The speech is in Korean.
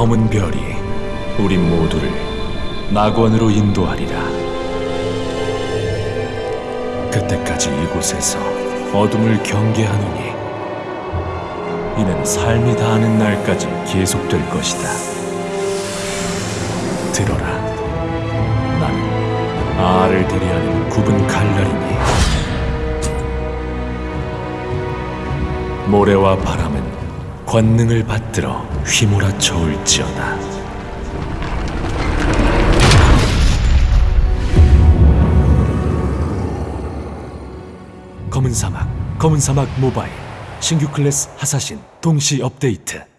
검은 별이 우리 모두를 낙원으로 인도하리라. 그때까지 이곳에서 어둠을 경계하노니 이는 삶이 다하는 날까지 계속될 것이다. 들어라. 나는 아를 대리하는 굽은 칼날이니 모래와 바람은 권능을 받들어 휘몰아쳐 올지어다. 검은 사막, 검은 사막 모바일, 신규 클래스 하사신 동시 업데이트.